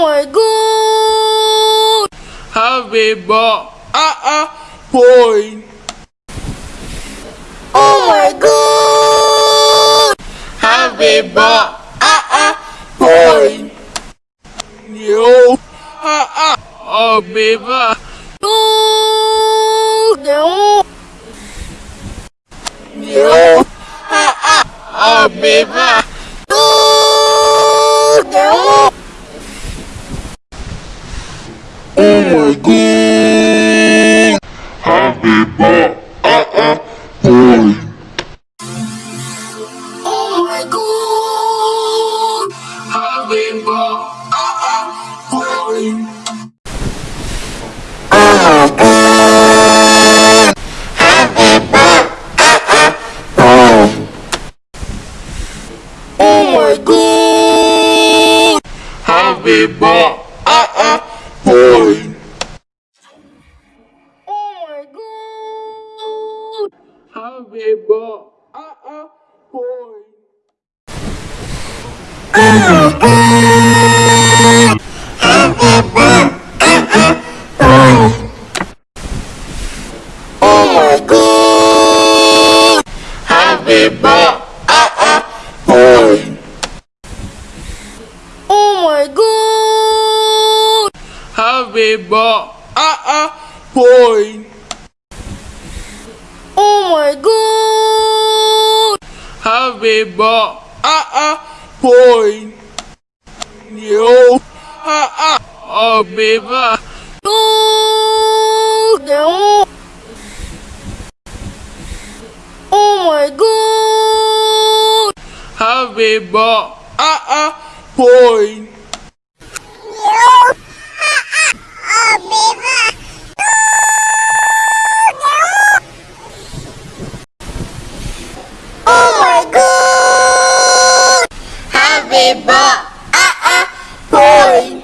my god! Happy ah boy. Oh my god! Happy birthday, boy. You, happy birthday. Oh, no. You, happy birthday. Oh, no. Oh my god. Happy birthday, boy. Oh my god! Happy birthday, boy. Oh my god! Happy birthday, boy. Oh my god! Happy birthday, boy. Oh my god! Happy birthday, Happy birthday, boy. Oh my god! Happy birthday, boy. Happy birthday. Oh, no. Oh my god! Happy birthday, boy. Ah ah, a.